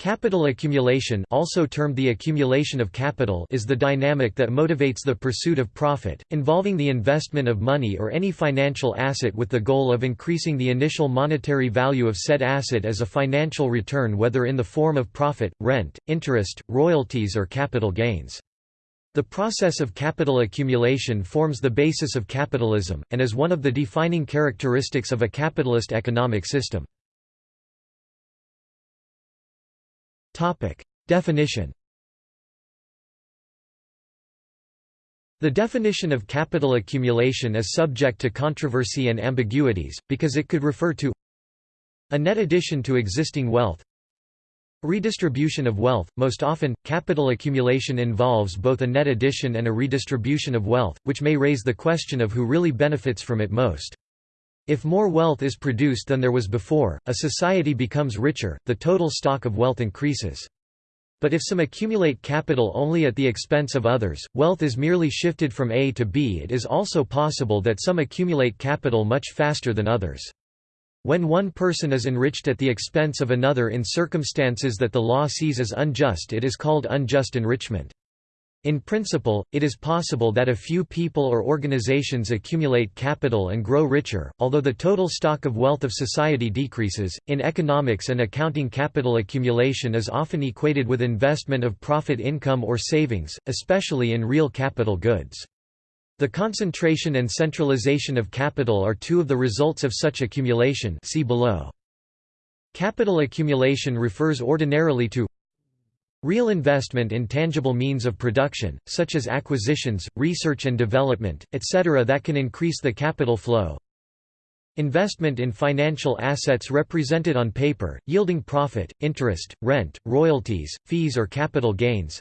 Capital accumulation also termed the accumulation of capital is the dynamic that motivates the pursuit of profit, involving the investment of money or any financial asset with the goal of increasing the initial monetary value of said asset as a financial return whether in the form of profit, rent, interest, royalties or capital gains. The process of capital accumulation forms the basis of capitalism, and is one of the defining characteristics of a capitalist economic system. Definition. The definition of capital accumulation is subject to controversy and ambiguities, because it could refer to a net addition to existing wealth Redistribution of wealth – Most often, capital accumulation involves both a net addition and a redistribution of wealth, which may raise the question of who really benefits from it most. If more wealth is produced than there was before, a society becomes richer, the total stock of wealth increases. But if some accumulate capital only at the expense of others, wealth is merely shifted from A to B. It is also possible that some accumulate capital much faster than others. When one person is enriched at the expense of another in circumstances that the law sees as unjust it is called unjust enrichment. In principle, it is possible that a few people or organizations accumulate capital and grow richer, although the total stock of wealth of society decreases. In economics and accounting, capital accumulation is often equated with investment of profit income or savings, especially in real capital goods. The concentration and centralization of capital are two of the results of such accumulation see below. Capital accumulation refers ordinarily to real investment in tangible means of production, such as acquisitions, research and development, etc. that can increase the capital flow. Investment in financial assets represented on paper, yielding profit, interest, rent, royalties, fees or capital gains.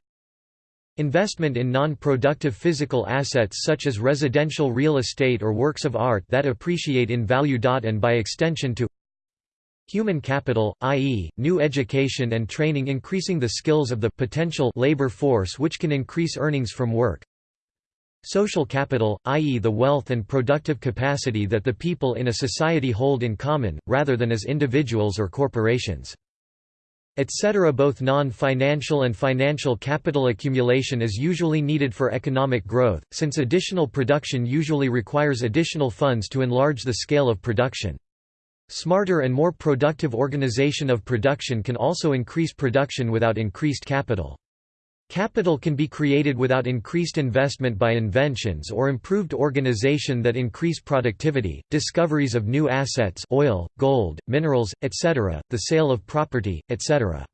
Investment in non-productive physical assets such as residential real estate or works of art that appreciate in value. And by extension to Human capital, i.e., new education and training increasing the skills of the potential labor force which can increase earnings from work. Social capital, i.e. the wealth and productive capacity that the people in a society hold in common, rather than as individuals or corporations etc. Both non-financial and financial capital accumulation is usually needed for economic growth, since additional production usually requires additional funds to enlarge the scale of production. Smarter and more productive organization of production can also increase production without increased capital. Capital can be created without increased investment by inventions or improved organization that increase productivity, discoveries of new assets oil, gold, minerals, etc., the sale of property, etc.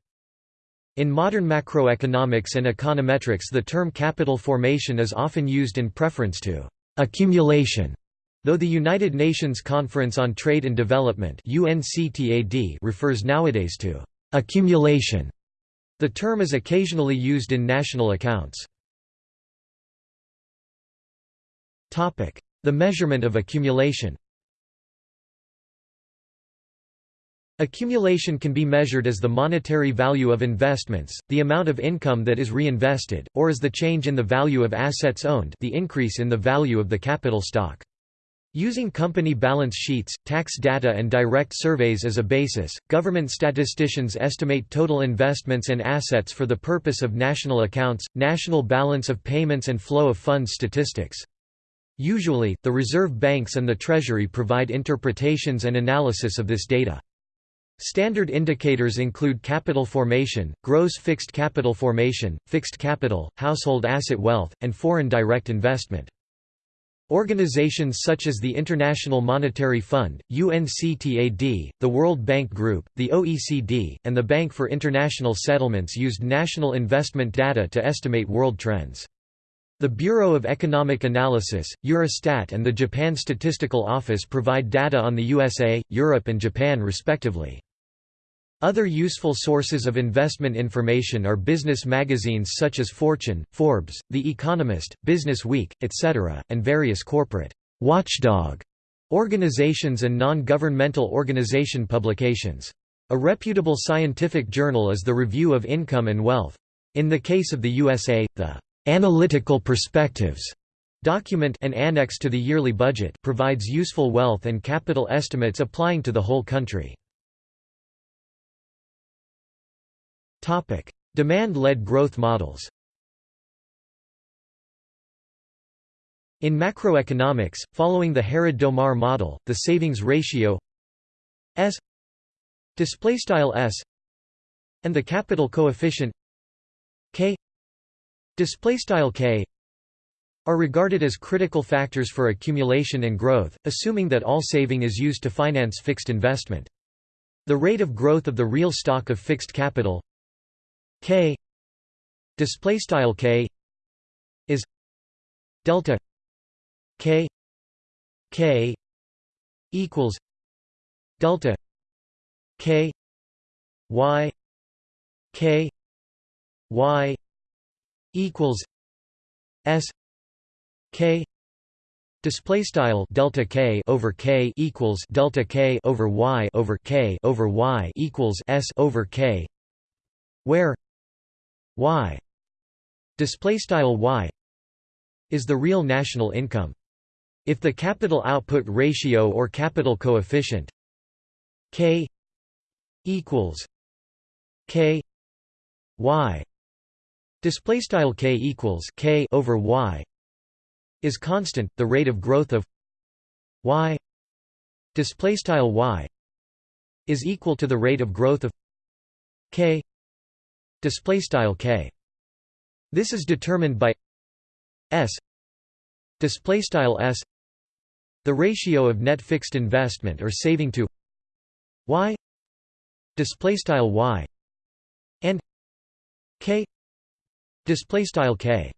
In modern macroeconomics and econometrics the term capital formation is often used in preference to accumulation, though the United Nations Conference on Trade and Development refers nowadays to accumulation the term is occasionally used in national accounts. The measurement of accumulation Accumulation can be measured as the monetary value of investments, the amount of income that is reinvested, or as the change in the value of assets owned the increase in the value of the capital stock. Using company balance sheets, tax data and direct surveys as a basis, government statisticians estimate total investments and assets for the purpose of national accounts, national balance of payments and flow of funds statistics. Usually, the reserve banks and the Treasury provide interpretations and analysis of this data. Standard indicators include capital formation, gross fixed capital formation, fixed capital, household asset wealth, and foreign direct investment. Organizations such as the International Monetary Fund, UNCTAD, the World Bank Group, the OECD, and the Bank for International Settlements used national investment data to estimate world trends. The Bureau of Economic Analysis, Eurostat and the Japan Statistical Office provide data on the USA, Europe and Japan respectively. Other useful sources of investment information are business magazines such as Fortune, Forbes, The Economist, Business Week, etc., and various corporate watchdog organizations and non-governmental organization publications. A reputable scientific journal is the Review of Income and Wealth. In the case of the USA, the Analytical Perspectives document an annex to the yearly budget provides useful wealth and capital estimates applying to the whole country. Demand-led growth models In macroeconomics, following the Harrod-Domar model, the savings ratio S S and the capital coefficient K K are regarded as critical factors for accumulation and growth, assuming that all saving is used to finance fixed investment. The rate of growth of the real stock of fixed capital K display style K is delta K K equals delta K Y K Y equals S K display style delta k over k equals delta k over y over k over y equals s over k where y. Display style y is the real national income. If the capital output ratio or capital coefficient k equals k y display style k equals k over y is constant the rate of growth of y display style y is equal to the rate of growth of k display style k. This is determined by s. Display style s. The ratio of net fixed investment or saving to y. Display style y. And k. Display style k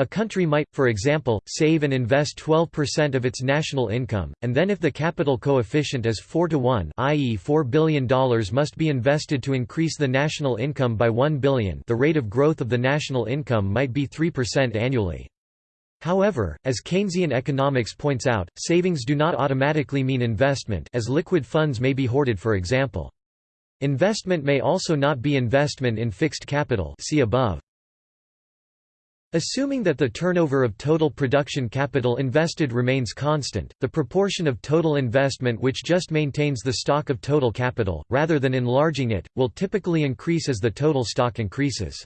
a country might, for example, save and invest 12% of its national income, and then if the capital coefficient is 4 to 1 i.e. $4 billion must be invested to increase the national income by 1 billion the rate of growth of the national income might be 3% annually. However, as Keynesian economics points out, savings do not automatically mean investment as liquid funds may be hoarded for example. Investment may also not be investment in fixed capital see above. Assuming that the turnover of total production capital invested remains constant, the proportion of total investment which just maintains the stock of total capital, rather than enlarging it, will typically increase as the total stock increases.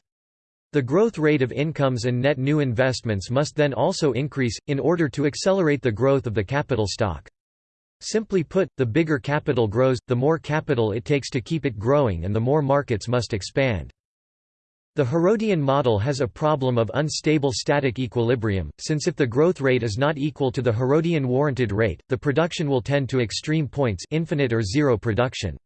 The growth rate of incomes and net new investments must then also increase, in order to accelerate the growth of the capital stock. Simply put, the bigger capital grows, the more capital it takes to keep it growing and the more markets must expand. The Harrodian model has a problem of unstable static equilibrium, since if the growth rate is not equal to the Harrodian warranted rate, the production will tend to extreme points infinite or zero production.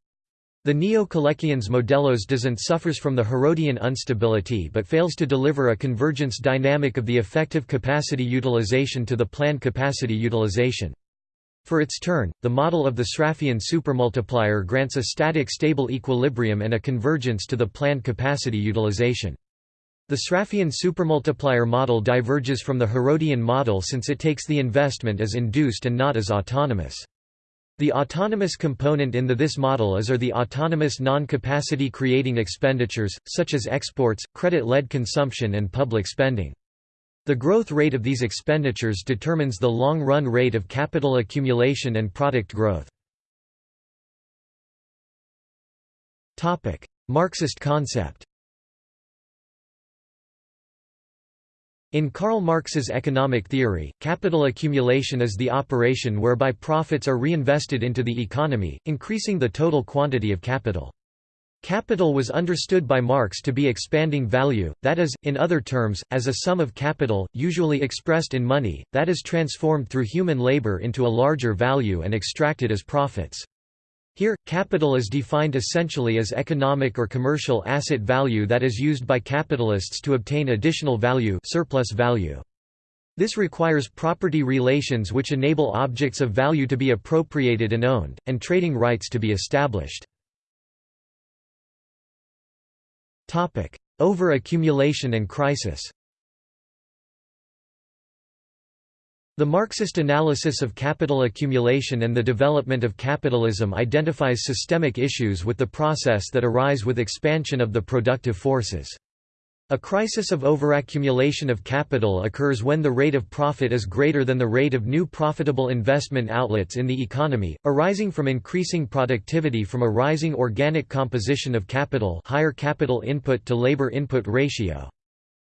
The Neo-Kaleckians modelos doesn't suffers from the Harrodian instability but fails to deliver a convergence dynamic of the effective capacity utilization to the planned capacity utilization. For its turn, the model of the Sraffian supermultiplier grants a static stable equilibrium and a convergence to the planned capacity utilization. The Sraffian supermultiplier model diverges from the Harrodian model since it takes the investment as induced and not as autonomous. The autonomous component in the this model is are the autonomous non-capacity creating expenditures, such as exports, credit-led consumption and public spending. The growth rate of these expenditures determines the long-run rate of capital accumulation and product growth. Marxist concept In Karl Marx's economic theory, capital accumulation is the operation whereby profits are reinvested into the economy, increasing the total quantity of capital. Capital was understood by Marx to be expanding value, that is, in other terms, as a sum of capital, usually expressed in money, that is transformed through human labor into a larger value and extracted as profits. Here, capital is defined essentially as economic or commercial asset value that is used by capitalists to obtain additional value, surplus value. This requires property relations which enable objects of value to be appropriated and owned, and trading rights to be established. Over-accumulation and crisis The Marxist analysis of capital accumulation and the development of capitalism identifies systemic issues with the process that arise with expansion of the productive forces. A crisis of overaccumulation of capital occurs when the rate of profit is greater than the rate of new profitable investment outlets in the economy, arising from increasing productivity from a rising organic composition of capital higher capital input to labor input ratio.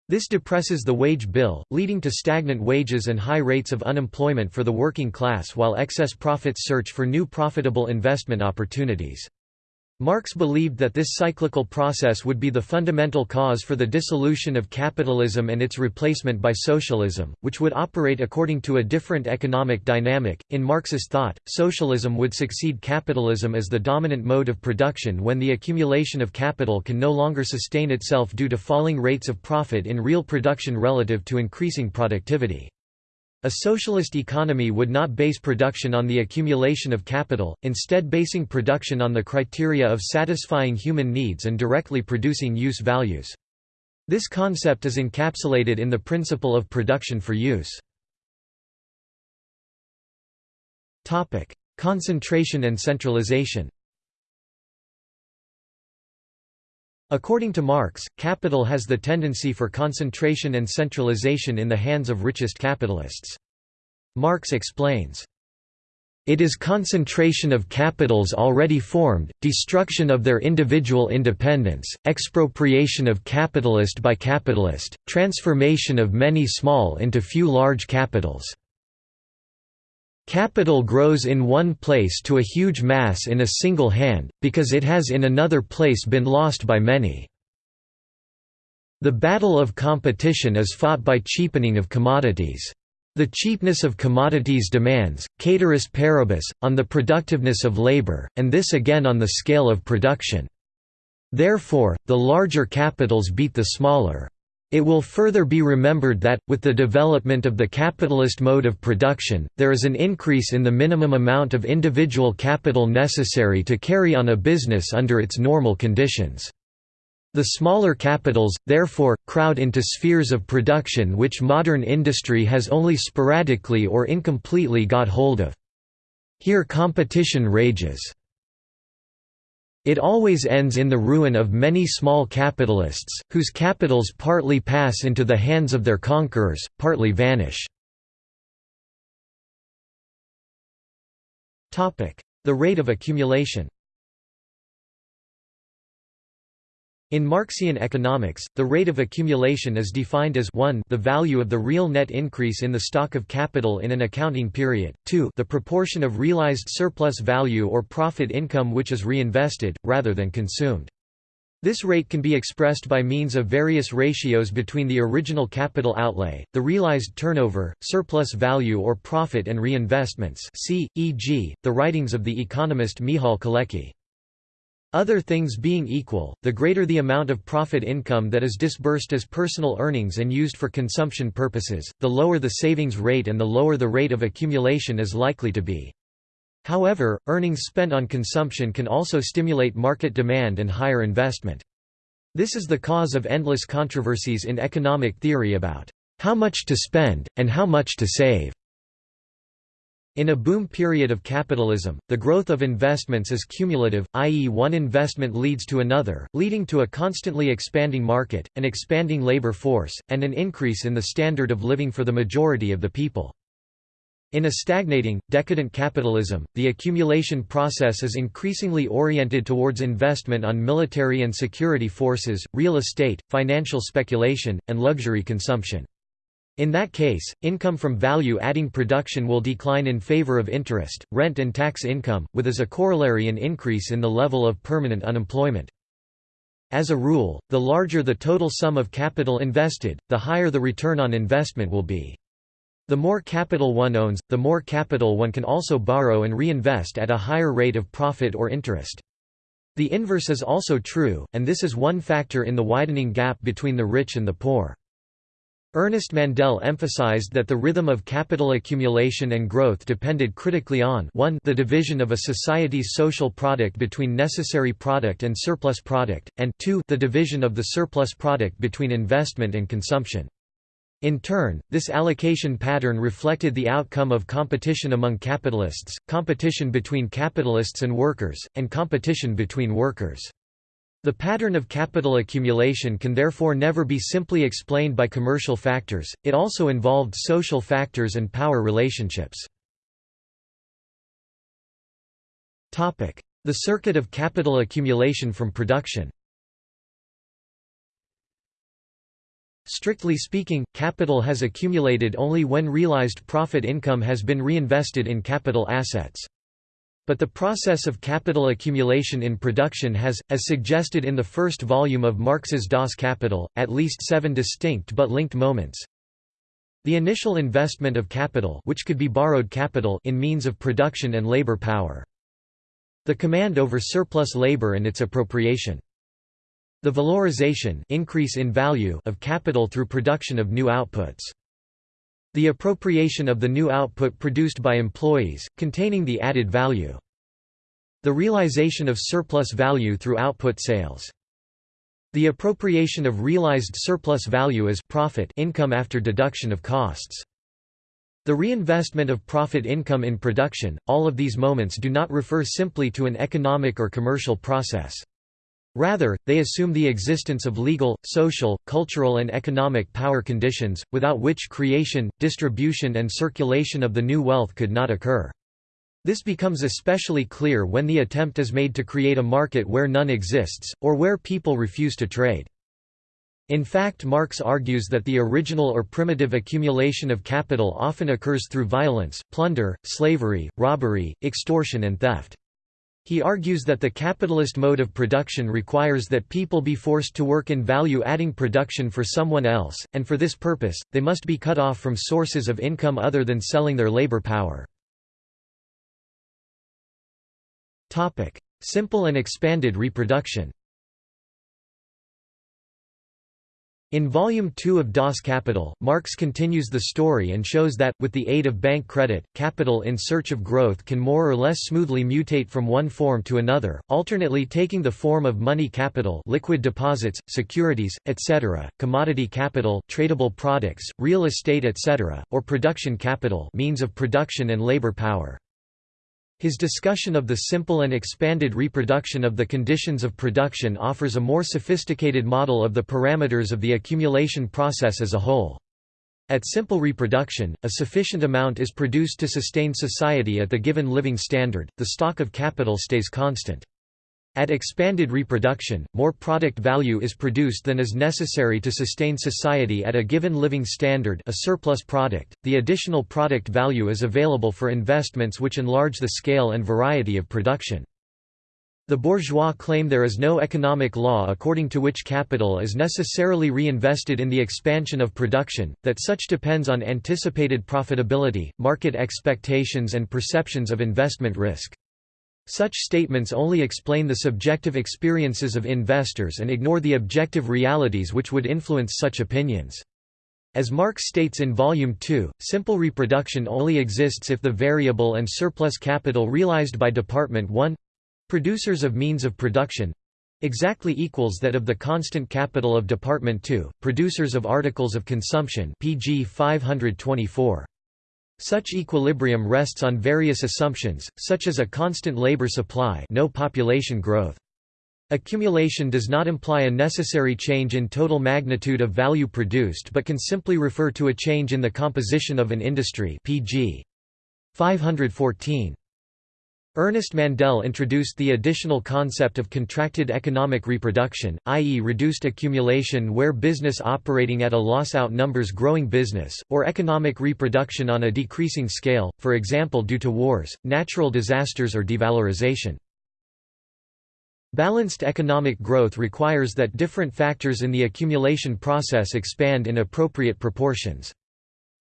This depresses the wage bill, leading to stagnant wages and high rates of unemployment for the working class while excess profits search for new profitable investment opportunities. Marx believed that this cyclical process would be the fundamental cause for the dissolution of capitalism and its replacement by socialism, which would operate according to a different economic dynamic. In Marx's thought, socialism would succeed capitalism as the dominant mode of production when the accumulation of capital can no longer sustain itself due to falling rates of profit in real production relative to increasing productivity. A socialist economy would not base production on the accumulation of capital, instead basing production on the criteria of satisfying human needs and directly producing use values. This concept is encapsulated in the principle of production for use. Concentration and centralization According to Marx, capital has the tendency for concentration and centralization in the hands of richest capitalists. Marx explains, it is concentration of capitals already formed, destruction of their individual independence, expropriation of capitalist by capitalist, transformation of many small into few large capitals. Capital grows in one place to a huge mass in a single hand, because it has in another place been lost by many. The battle of competition is fought by cheapening of commodities. The cheapness of commodities demands, ceteris paribus, on the productiveness of labor, and this again on the scale of production. Therefore, the larger capitals beat the smaller. It will further be remembered that, with the development of the capitalist mode of production, there is an increase in the minimum amount of individual capital necessary to carry on a business under its normal conditions. The smaller capitals, therefore, crowd into spheres of production which modern industry has only sporadically or incompletely got hold of. Here competition rages. It always ends in the ruin of many small capitalists, whose capitals partly pass into the hands of their conquerors, partly vanish. The rate of accumulation In Marxian economics, the rate of accumulation is defined as 1 the value of the real net increase in the stock of capital in an accounting period, 2 the proportion of realized surplus value or profit income which is reinvested, rather than consumed. This rate can be expressed by means of various ratios between the original capital outlay, the realized turnover, surplus value or profit and reinvestments see, e.g., the writings of the economist Michal Kalecki. Other things being equal, the greater the amount of profit income that is disbursed as personal earnings and used for consumption purposes, the lower the savings rate and the lower the rate of accumulation is likely to be. However, earnings spent on consumption can also stimulate market demand and higher investment. This is the cause of endless controversies in economic theory about how much to spend, and how much to save. In a boom period of capitalism, the growth of investments is cumulative, i.e. one investment leads to another, leading to a constantly expanding market, an expanding labor force, and an increase in the standard of living for the majority of the people. In a stagnating, decadent capitalism, the accumulation process is increasingly oriented towards investment on military and security forces, real estate, financial speculation, and luxury consumption. In that case, income from value-adding production will decline in favor of interest, rent and tax income, with as a corollary an increase in the level of permanent unemployment. As a rule, the larger the total sum of capital invested, the higher the return on investment will be. The more capital one owns, the more capital one can also borrow and reinvest at a higher rate of profit or interest. The inverse is also true, and this is one factor in the widening gap between the rich and the poor. Ernest Mandel emphasized that the rhythm of capital accumulation and growth depended critically on 1 the division of a society's social product between necessary product and surplus product, and 2 the division of the surplus product between investment and consumption. In turn, this allocation pattern reflected the outcome of competition among capitalists, competition between capitalists and workers, and competition between workers. The pattern of capital accumulation can therefore never be simply explained by commercial factors, it also involved social factors and power relationships. The circuit of capital accumulation from production Strictly speaking, capital has accumulated only when realized profit income has been reinvested in capital assets. But the process of capital accumulation in production has, as suggested in the first volume of Marx's Das Kapital, at least seven distinct but linked moments. The initial investment of capital which could be borrowed capital in means of production and labor power. The command over surplus labor and its appropriation. The valorization increase in value of capital through production of new outputs. The appropriation of the new output produced by employees, containing the added value. The realization of surplus value through output sales. The appropriation of realized surplus value as profit income after deduction of costs. The reinvestment of profit income in production, all of these moments do not refer simply to an economic or commercial process. Rather, they assume the existence of legal, social, cultural and economic power conditions, without which creation, distribution and circulation of the new wealth could not occur. This becomes especially clear when the attempt is made to create a market where none exists, or where people refuse to trade. In fact Marx argues that the original or primitive accumulation of capital often occurs through violence, plunder, slavery, robbery, extortion and theft. He argues that the capitalist mode of production requires that people be forced to work in value-adding production for someone else, and for this purpose, they must be cut off from sources of income other than selling their labor power. Simple and expanded reproduction In Volume 2 of Das Kapital, Marx continues the story and shows that, with the aid of bank credit, capital in search of growth can more or less smoothly mutate from one form to another, alternately taking the form of money capital liquid deposits, securities, etc., commodity capital tradable products, real estate etc., or production capital means of production and labor power. His discussion of the simple and expanded reproduction of the conditions of production offers a more sophisticated model of the parameters of the accumulation process as a whole. At simple reproduction, a sufficient amount is produced to sustain society at the given living standard, the stock of capital stays constant. At expanded reproduction, more product value is produced than is necessary to sustain society at a given living standard a surplus product. The additional product value is available for investments which enlarge the scale and variety of production. The bourgeois claim there is no economic law according to which capital is necessarily reinvested in the expansion of production, that such depends on anticipated profitability, market expectations and perceptions of investment risk. Such statements only explain the subjective experiences of investors and ignore the objective realities which would influence such opinions. As Marx states in Volume 2, simple reproduction only exists if the variable and surplus capital realized by Department 1 producers of means of production exactly equals that of the constant capital of Department 2, producers of articles of consumption pg 524. Such equilibrium rests on various assumptions, such as a constant labor supply no population growth. Accumulation does not imply a necessary change in total magnitude of value produced but can simply refer to a change in the composition of an industry pg. 514. Ernest Mandel introduced the additional concept of contracted economic reproduction, i.e. reduced accumulation where business operating at a loss outnumbers growing business, or economic reproduction on a decreasing scale, for example due to wars, natural disasters or devalorization. Balanced economic growth requires that different factors in the accumulation process expand in appropriate proportions.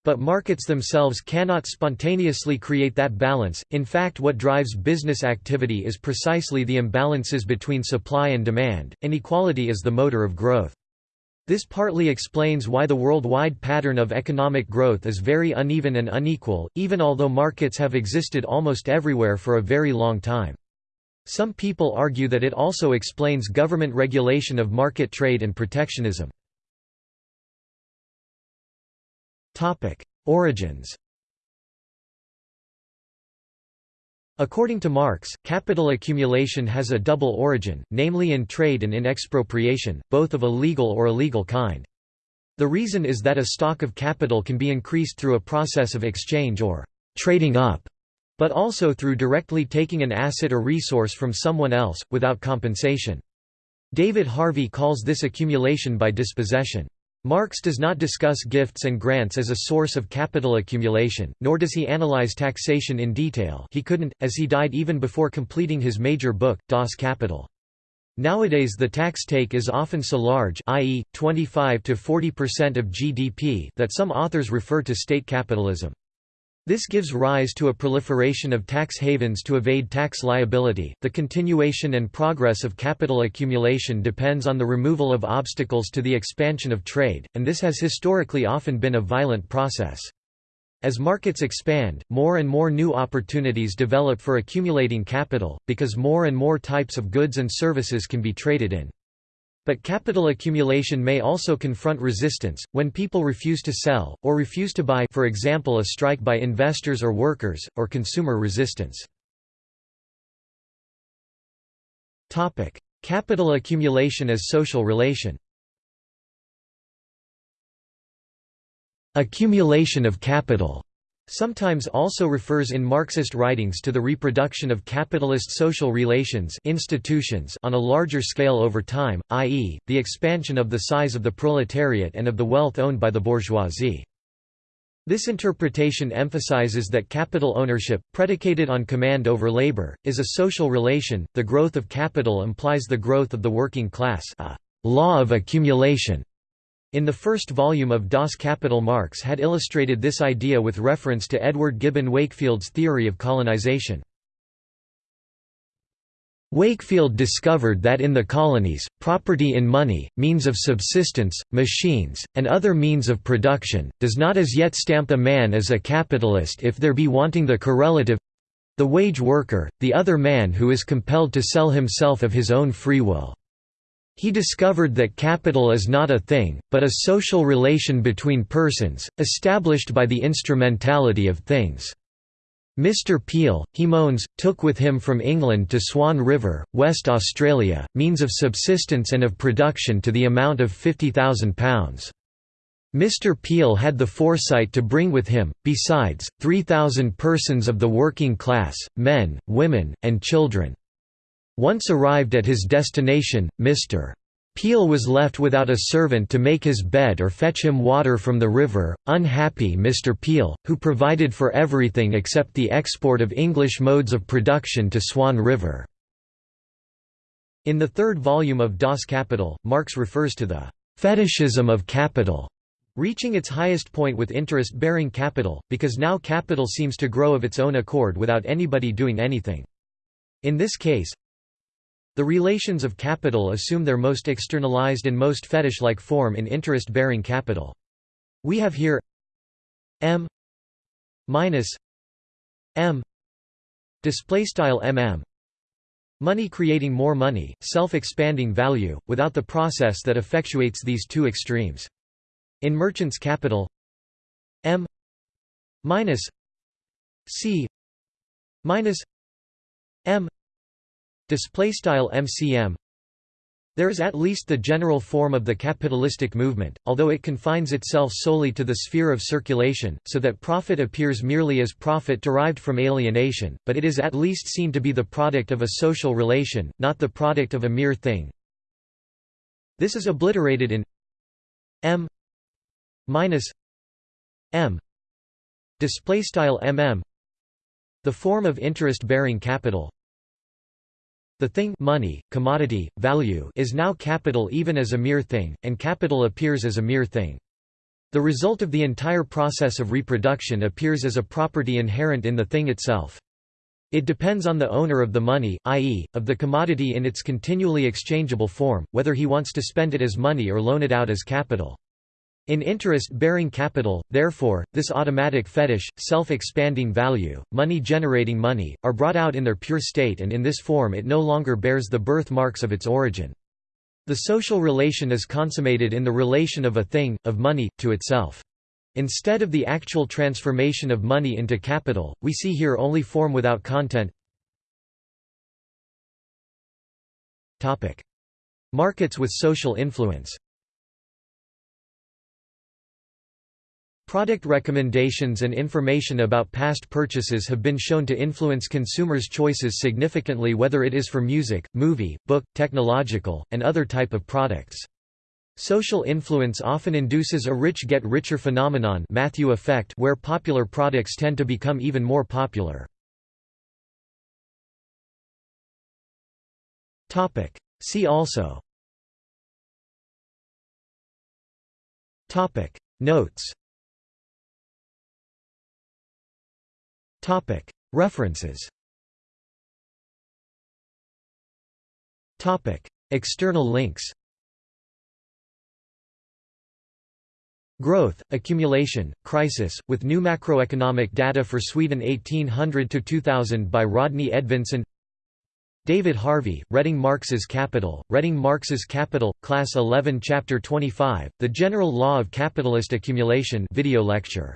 But markets themselves cannot spontaneously create that balance, in fact what drives business activity is precisely the imbalances between supply and demand, inequality is the motor of growth. This partly explains why the worldwide pattern of economic growth is very uneven and unequal, even although markets have existed almost everywhere for a very long time. Some people argue that it also explains government regulation of market trade and protectionism. Topic: Origins. According to Marx, capital accumulation has a double origin, namely in trade and in expropriation, both of a legal or illegal kind. The reason is that a stock of capital can be increased through a process of exchange or trading up, but also through directly taking an asset or resource from someone else, without compensation. David Harvey calls this accumulation by dispossession. Marx does not discuss gifts and grants as a source of capital accumulation, nor does he analyze taxation in detail he couldn't, as he died even before completing his major book, Das Kapital. Nowadays the tax take is often so large i.e., 25 to 40% of GDP that some authors refer to state capitalism. This gives rise to a proliferation of tax havens to evade tax liability. The continuation and progress of capital accumulation depends on the removal of obstacles to the expansion of trade, and this has historically often been a violent process. As markets expand, more and more new opportunities develop for accumulating capital, because more and more types of goods and services can be traded in. But capital accumulation may also confront resistance, when people refuse to sell, or refuse to buy for example a strike by investors or workers, or consumer resistance. capital accumulation as social relation Accumulation of capital Sometimes also refers in Marxist writings to the reproduction of capitalist social relations institutions on a larger scale over time, i.e., the expansion of the size of the proletariat and of the wealth owned by the bourgeoisie. This interpretation emphasizes that capital ownership, predicated on command over labor, is a social relation. The growth of capital implies the growth of the working class, a law of accumulation. In the first volume of Das Kapital Marx had illustrated this idea with reference to Edward Gibbon Wakefield's theory of colonization. Wakefield discovered that in the colonies, property in money, means of subsistence, machines, and other means of production, does not as yet stamp a man as a capitalist if there be wanting the correlative—the wage worker, the other man who is compelled to sell himself of his own free will. He discovered that capital is not a thing, but a social relation between persons, established by the instrumentality of things. Mr Peel, he moans, took with him from England to Swan River, West Australia, means of subsistence and of production to the amount of £50,000. Mr Peel had the foresight to bring with him, besides, 3,000 persons of the working class, men, women, and children. Once arrived at his destination, Mr. Peel was left without a servant to make his bed or fetch him water from the river, unhappy Mr. Peel, who provided for everything except the export of English modes of production to Swan River." In the third volume of Das Kapital, Marx refers to the «fetishism of capital» reaching its highest point with interest-bearing capital, because now capital seems to grow of its own accord without anybody doing anything. In this case, the relations of capital assume their most externalized and most fetish-like form in interest-bearing capital. We have here m minus m display style mm money creating more money self-expanding value without the process that effectuates these two extremes in merchants capital m minus c minus m Display style MCM there is at least the general form of the capitalistic movement, although it confines itself solely to the sphere of circulation, so that profit appears merely as profit derived from alienation, but it is at least seen to be the product of a social relation, not the product of a mere thing. This is obliterated in m minus m. Display style mm the form of interest-bearing capital the thing money, commodity, value is now capital even as a mere thing, and capital appears as a mere thing. The result of the entire process of reproduction appears as a property inherent in the thing itself. It depends on the owner of the money, i.e., of the commodity in its continually exchangeable form, whether he wants to spend it as money or loan it out as capital. In interest-bearing capital, therefore, this automatic fetish, self-expanding value, money generating money, are brought out in their pure state and in this form it no longer bears the birthmarks of its origin. The social relation is consummated in the relation of a thing, of money, to itself. Instead of the actual transformation of money into capital, we see here only form without content. Markets with social influence Product recommendations and information about past purchases have been shown to influence consumers' choices significantly whether it is for music, movie, book, technological, and other type of products. Social influence often induces a rich get richer phenomenon Matthew effect where popular products tend to become even more popular. See also Notes References. External links. Growth, Accumulation, Crisis, with new macroeconomic data for Sweden 1800–2000 by Rodney Edvinsson David Harvey, Reading Marx's Capital, Reading Marx's Capital, Class 11 Chapter 25, The General Law of Capitalist Accumulation video lecture